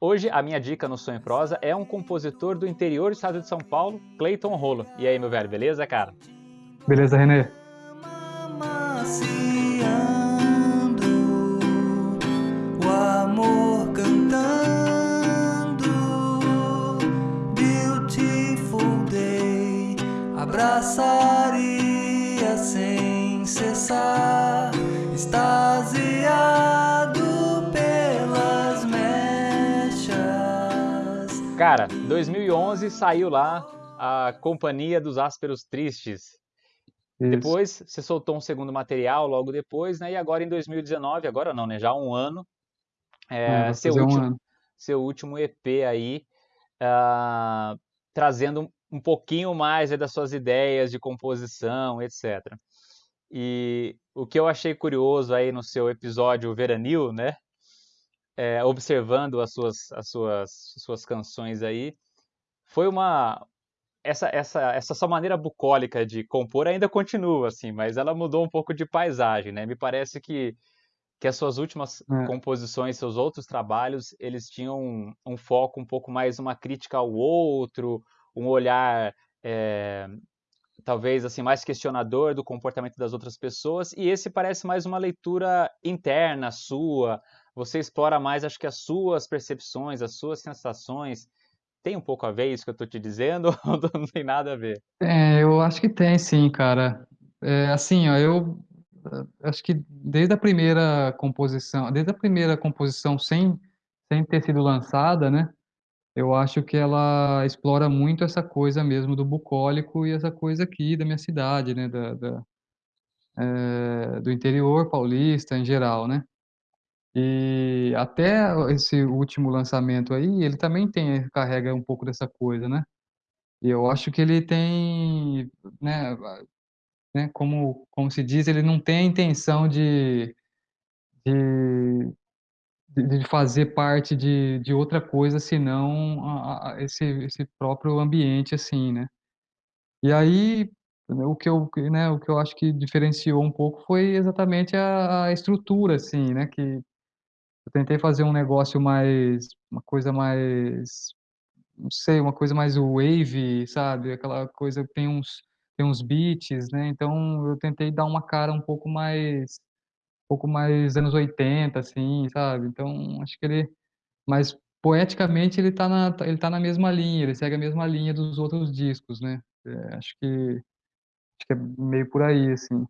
Hoje a minha dica no Sonho em Prosa é um compositor do interior do estado de São Paulo, Clayton Rolo. E aí, meu velho, beleza, cara? Beleza, Renê? O amor cantando Beautiful day Abraçaria sem cessar Cara, 2011 saiu lá a Companhia dos Ásperos Tristes. Isso. Depois você soltou um segundo material logo depois, né? E agora em 2019, agora não, né? Já há um ano, é, seu, último, um ano. seu último EP aí, uh, trazendo um pouquinho mais das suas ideias de composição, etc. E o que eu achei curioso aí no seu episódio Veranil, né? É, observando as suas, as suas, suas canções aí, foi uma essa essa essa sua maneira bucólica de compor ainda continua assim, mas ela mudou um pouco de paisagem, né? Me parece que que as suas últimas é. composições, seus outros trabalhos, eles tinham um, um, foco um pouco mais uma crítica ao outro, um olhar é, talvez assim mais questionador do comportamento das outras pessoas e esse parece mais uma leitura interna sua você explora mais, acho que as suas percepções, as suas sensações. Tem um pouco a ver isso que eu estou te dizendo ou não tem nada a ver? É, eu acho que tem sim, cara. É, assim, ó, eu acho que desde a primeira composição, desde a primeira composição sem, sem ter sido lançada, né? Eu acho que ela explora muito essa coisa mesmo do bucólico e essa coisa aqui da minha cidade, né? Da, da é, do interior paulista em geral, né? E até esse último lançamento aí, ele também tem carrega um pouco dessa coisa, né. E eu acho que ele tem, né né, como como se diz, ele não tem a intenção de de de fazer parte de de outra coisa senão a a esse esse próprio ambiente, assim, né. E aí, o que eu né, o que eu acho que diferenciou um pouco foi exatamente a a estrutura, assim, né, que eu tentei fazer um negócio mais uma coisa mais, não sei, uma coisa mais wave, sabe, aquela coisa que tem uns tem uns beats, né, então eu tentei dar uma cara um pouco mais um pouco mais anos 80, assim, sabe, então acho que ele mas poeticamente ele tá na ele tá na mesma linha, ele segue a mesma linha dos outros discos, né, eh, acho que acho que é meio por aí, assim.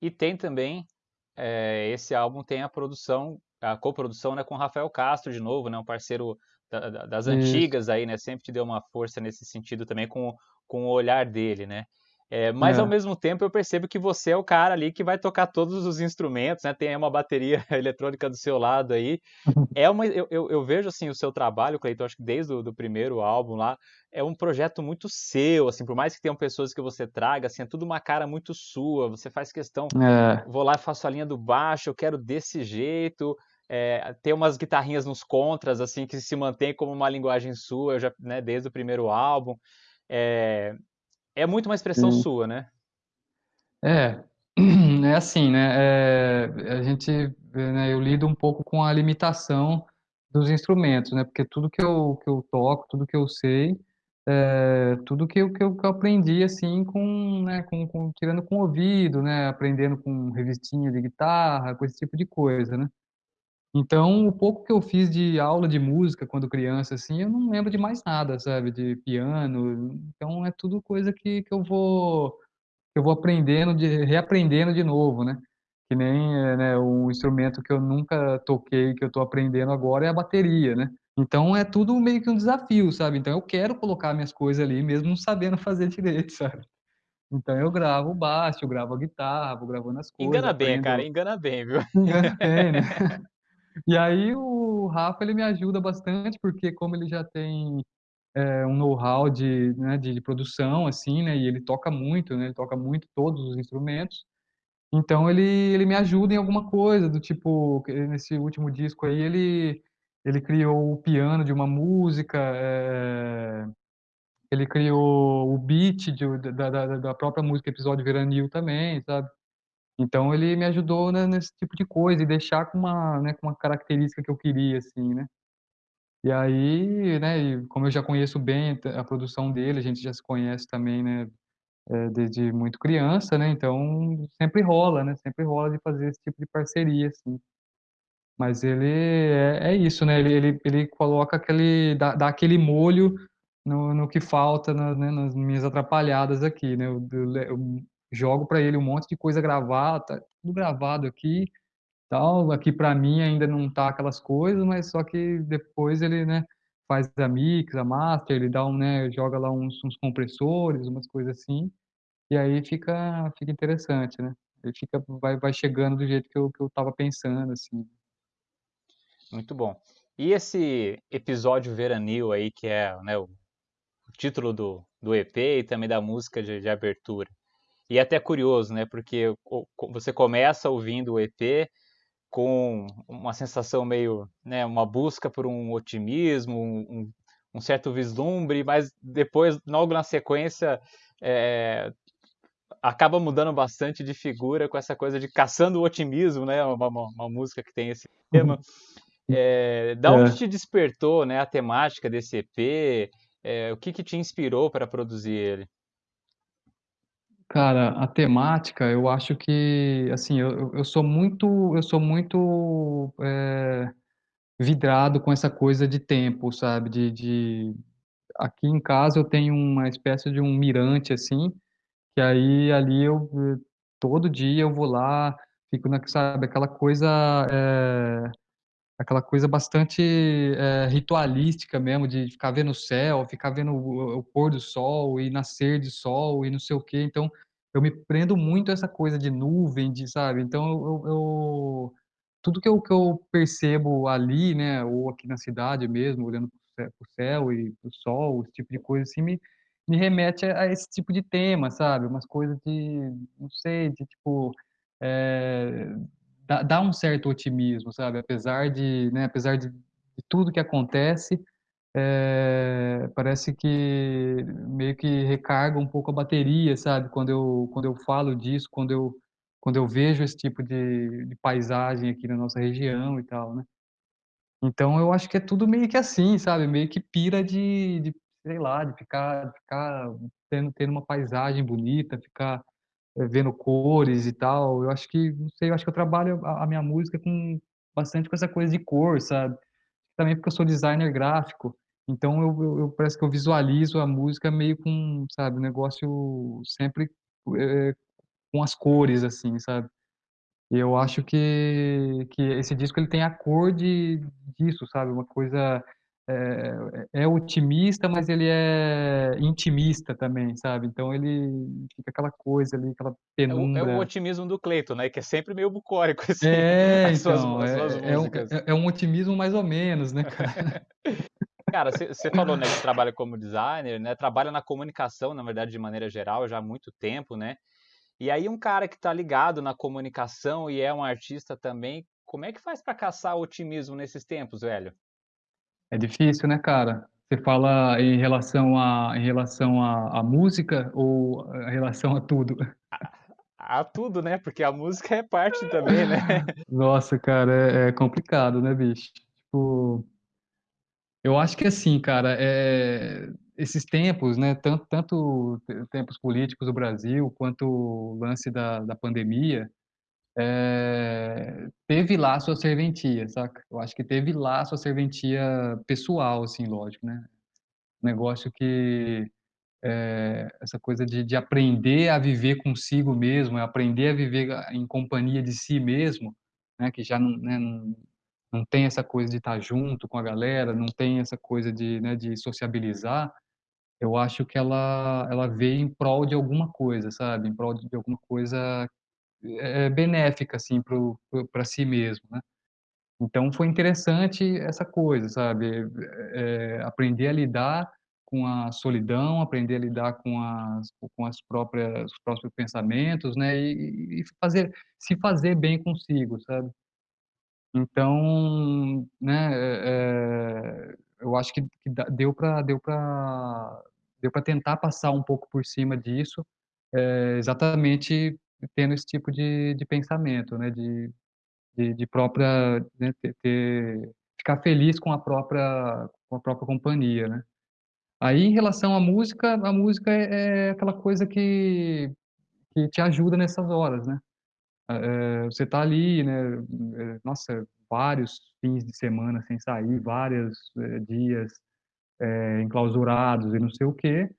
E tem também é, esse álbum tem a produção, a coprodução, né, com Rafael Castro de novo, né, um parceiro da, da, das antigas aí, né, sempre te deu uma força nesse sentido também com, com o olhar dele, né. É, mas é. ao mesmo tempo eu percebo que você é o cara ali que vai tocar todos os instrumentos, né? Tem uma bateria eletrônica do seu lado aí. É uma, eu, eu, vejo assim o seu trabalho, Cleiton, acho que desde o do primeiro álbum lá, é um projeto muito seu, assim, por mais que tenham pessoas que você traga, assim, é tudo uma cara muito sua. Você faz questão, é. vou lá e faço a linha do baixo, eu quero desse jeito. É, ter umas guitarrinhas nos contras, assim, que se mantém como uma linguagem sua, já, né, desde o primeiro álbum. É, é muito uma expressão sua, né? É, é assim, né, eh, a gente, né, eu lido um pouco com a limitação dos instrumentos, né, porque tudo que eu que eu toco, tudo que eu sei, eh, tudo que eu que eu que eu aprendi, assim, com, né, com com tirando com o ouvido, né, aprendendo com revistinha de guitarra, com esse tipo de coisa, né. Então, o pouco que eu fiz de aula de música quando criança, assim, eu não lembro de mais nada, sabe, de piano, então é tudo coisa que que eu vou que eu vou aprendendo de reaprendendo de novo, né. Que nem, eh, né, um instrumento que eu nunca toquei, que eu tô aprendendo agora é a bateria, né. Então é tudo meio que um desafio, sabe. Então eu quero colocar minhas coisas ali mesmo não sabendo fazer direito, sabe. Então eu gravo o baixo, eu gravo a guitarra, vou gravando as coisas, Engana bem, aprendo cara, engana bem, viu. Engana bem, né. E aí o Rafa ele me ajuda bastante, porque como ele já tem, eh, um know-how de, né, de produção, assim, né, e ele toca muito, né, ele toca muito todos os instrumentos, então ele ele me ajuda em alguma coisa, do tipo, nesse último disco aí ele ele criou o piano de uma música, eh, ele criou o beat de da da da própria música Episódio Veranil também, sabe. Então ele me ajudou, né, nesse tipo de coisa e deixar com uma, né, com uma característica que eu queria, assim, né. E aí, né, como eu já conheço bem a produção dele, a gente já se conhece também, né, eh, desde muito criança, né, então sempre rola, né, sempre rola de fazer esse tipo de parceria, assim. Mas ele é é isso, né, ele ele ele coloca aquele dá dá aquele molho no no que falta na né, nas minhas atrapalhadas aqui, né, eu eu eu jogo pra ele um monte de coisa gravada, tudo gravado aqui, tal, aqui pra mim ainda não tá aquelas coisas, mas só que depois ele, né, faz a mix, a master, ele dá um, né, joga lá uns uns compressores, umas coisas assim, e aí fica fica interessante, né. Aí fica vai vai chegando do jeito que eu que eu estava pensando, assim. Muito bom. E esse episódio veranil aí que é, né, o o título do do EP e também da música de de abertura. E é até curioso, né, porque você começa ouvindo o EP com uma sensação meio, né, uma busca por um otimismo, um um certo vislumbre, mas depois, logo na sequência, eh, acaba mudando bastante de figura com essa coisa de caçando o otimismo, né, uma uma uma música que tem esse tema. Eh, da onde É. te despertou, né, a temática desse EP? Eh, o que que te inspirou pra produzir ele? Cara, a temática, eu acho que, assim, eu eu sou muito eu sou muito, eh, vidrado com essa coisa de tempo, sabe, de de aqui em casa eu tenho uma espécie de um mirante, assim, que aí ali eu v todo dia eu vou lá, fico na sabe, aquela coisa, eh, aquela coisa bastante, eh, ritualística mesmo de ficar vendo o céu, ficar vendo o o pôr do sol e nascer de sol e não sei o quê, então eu me prendo muito a essa coisa de nuvem, de sabe, então eu eu tudo que eu que eu percebo ali, né, ou aqui na cidade mesmo, olhando para o céu e para o sol, esse tipo de coisa, assim, me me remete a esse tipo de tema, sabe, umas coisas de, não sei, de tipo, eh, dá dá um certo otimismo, sabe, apesar de, né, apesar de de tudo que acontece, eh, parece que meio que recarga um pouco a bateria, sabe, quando eu quando eu falo disso, quando eu quando eu vejo esse tipo de de paisagem aqui na nossa região e tal, né. Então eu acho que é tudo meio que assim, sabe, meio que pira de de, sei lá, de ficar de ficar tendo tendo uma paisagem bonita, ficar, vendo cores e tal, eu acho que, não sei, eu acho que eu trabalho a minha música com bastante com essa coisa de cor, sabe. Também porque eu sou designer gráfico, então eu eu eu parece que eu visualizo a música meio com, sabe, negócio sempre, eh, com as cores, assim, sabe. E eu acho que que esse disco ele tem a cor de disso, sabe, uma coisa, eh, é otimista, mas ele é intimista também, sabe, então ele fica aquela coisa ali, aquela É o é o penumbra. otimismo do Cleiton, né, que é sempre meio bucólico, assim, É, as suas então, as suas é é um é é um otimismo mais ou menos, né, cara. Cara, você falou, né, que trabalha como designer, né, trabalha na comunicação, na verdade, de maneira geral, já há muito tempo, né. E aí um cara que tá ligado na comunicação e é um artista também, como é que faz pra caçar otimismo nesses tempos, velho? É difícil, né, cara. Você fala em relação a em relação à à música ou a relação a tudo? A a tudo, né, porque a música é parte também, né. Nossa, cara, é é complicado, né, bicho. Tipo eu acho que assim, cara, eh, esses tempos, né, tanto tanto te tempos políticos do Brasil, quanto o lance da da pandemia, eh, teve lá sua serventia, saca. Eu acho que teve lá sua serventia pessoal, assim, lógico, né. Negócio que, eh, essa coisa de de aprender a viver consigo mesmo, é aprender a viver em companhia de si mesmo, né, que já não, né, não não tem essa coisa de estar junto com a galera, não tem essa coisa de, né, de sociabilizar, eu acho que ela ela veio em prol de alguma coisa, sabe, em prol de alguma coisa, eh, benéfica, assim, para si mesmo, né. Então foi interessante essa coisa, sabe, eh, aprender a lidar com a solidão, aprender a lidar com as com as próprias os próprios pensamentos, né, e e fazer se fazer bem consigo, sabe. Então, né, eh, eu acho que que deu pra deu pra deu pra tentar passar um pouco por cima disso, eh, exatamente tendo esse tipo de de pensamento, né, de de de própria, né, ter ter ficar feliz com a própria com a própria companhia, né. Aí, em relação à música, a música é é aquela coisa que que te ajuda nessas horas, né. Eh, você tá ali, né, eh, nossa, vários fins de semana sem sair, vários, eh, dias, eh, enclausurados e não sei o quê,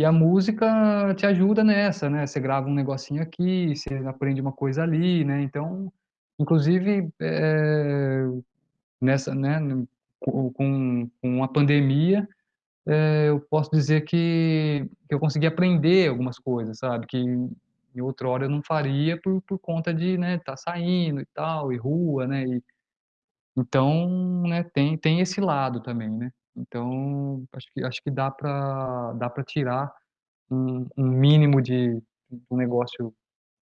e a música te ajuda nessa, né, você grava um negocinho aqui, você aprende uma coisa ali, né, então, inclusive, eh, nessa, né, com com a pandemia, eh, eu posso dizer que que eu consegui aprender algumas coisas, sabe, que em outrora eu não faria por por conta de, né, estar saindo e tal, e rua, né, e então, né, tem tem esse lado também, né. Então, acho que acho que dá pra dá pra tirar um um mínimo de um negócio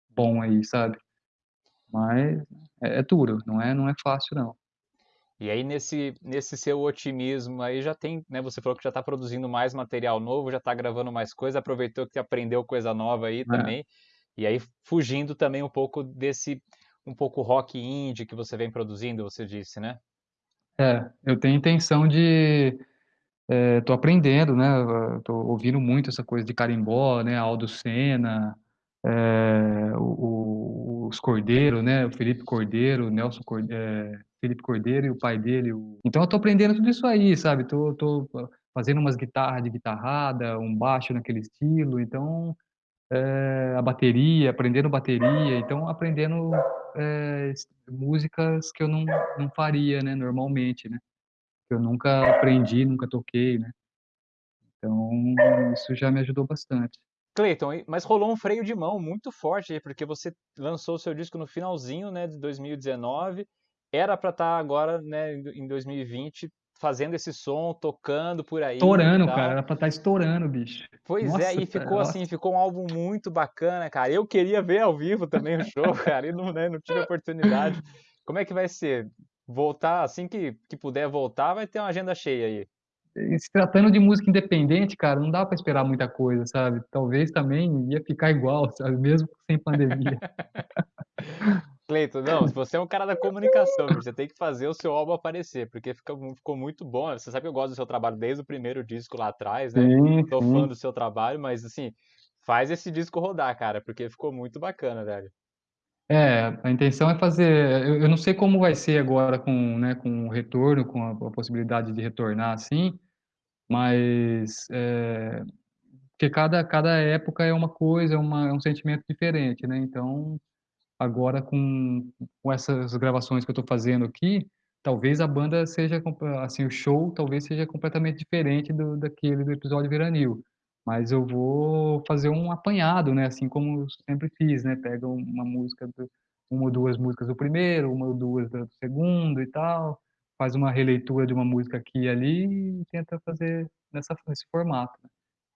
bom aí, sabe. Mas é é duro, não é não é fácil não. E aí nesse nesse seu otimismo aí já tem, né, você falou que já tá produzindo mais material novo, já tá gravando mais coisa, aproveitou que aprendeu coisa nova aí É. também, e aí fugindo também um pouco desse um pouco rock indie que você vem produzindo, você disse, né? É, eu tenho intenção de eh, tô aprendendo, né, tô ouvindo muito essa coisa de carimbó, né, Aldo Sena, eh, o o os Cordeiro, né, o Felipe Cordeiro, o Nelson Cor eh, Felipe Cordeiro e o pai dele, o então eu tô aprendendo tudo isso aí, sabe, tô tô fazendo umas guitarra de guitarrada, um baixo naquele estilo, então, eh, a bateria, aprendendo bateria, então aprendendo, s músicas que eu não não faria, né, normalmente, né, que eu nunca aprendi, nunca toquei, né. Então, isso já me ajudou bastante. Cleiton, mas rolou um freio de mão muito forte porque você lançou o seu disco no finalzinho, né, de 2019, era pra estar agora, né, em 2020 fazendo esse som, tocando por aí e Estourando, cara, era pra estar estourando, bicho. Pois é, Nossa, e tá ficou assim, nossa. ficou um álbum muito bacana, cara, eu queria ver ao vivo também o show, cara, e não, né, não tive oportunidade. Como é que vai ser? Voltar assim que que puder voltar, vai ter uma agenda cheia aí? E se tratando de música independente, cara, não dá pra esperar muita coisa, sabe. Talvez também ia ficar igual, sabe, mesmo sem pandemia. Cleiton, não, você é um cara da comunicação, você tem que fazer o seu álbum aparecer, porque fica ficou muito bom, você sabe que eu gosto do seu trabalho desde o primeiro disco lá atrás, né, Sim, fã sim. do seu trabalho, mas assim, faz esse disco rodar, cara, porque ficou muito bacana, velho. É, a intenção é fazer eu eu não sei como vai ser agora com, né, com o retorno, com a a possibilidade de retornar, assim, mas, eh, porque cada cada época é uma coisa, é uma é um sentimento diferente, né, então, agora com com essas gravações que eu tô fazendo aqui, talvez a banda seja assim, o show talvez seja completamente diferente do daquele do episódio Veranil, mas eu vou fazer um apanhado, né, assim como eu sempre fiz, né, pega uma música do 1 ou 2 músicas do primeiro, 1 ou 2 do segundo e tal, faz uma releitura de uma música aqui e ali e tenta fazer nessa nesse formato.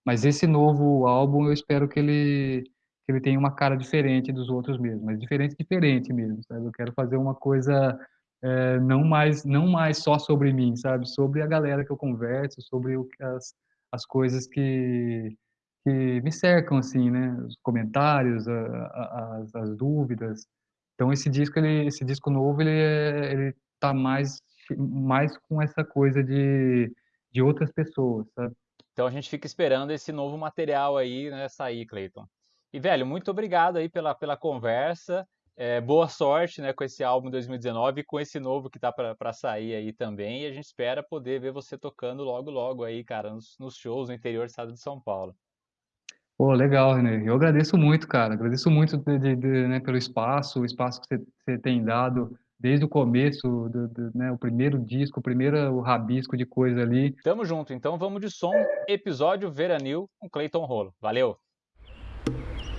Mas esse novo álbum eu espero que ele ele tenha uma cara diferente dos outros mesmo, mas diferente, diferente mesmo, sabe, eu quero fazer uma coisa, eh, não mais não mais só sobre mim, sabe, sobre a galera que eu converso, sobre o que as as coisas que que me cercam, assim, né, os comentários, a a as as dúvidas. Então esse disco ele esse disco novo ele é ele tá mais mais com essa coisa de de outras pessoas, sabe. Então a gente fica esperando esse novo material aí, né, sair, Cleiton. E velho, muito obrigado aí pela pela conversa, eh, boa sorte, né, com esse álbum 2019 e com esse novo que tá pra sair aí também, e a gente espera poder ver você tocando logo, logo aí, cara, nos nos shows no interior do estado de São Paulo. Pô, legal, René, eu agradeço muito, cara, agradeço muito de de de né, pelo espaço, o espaço que você tem dado desde o começo do do né, o primeiro disco, o primeira o rabisco de coisa ali. Tamo junto, então vamos de som, episódio Veranil com Cleiton Rolo. Valeu. you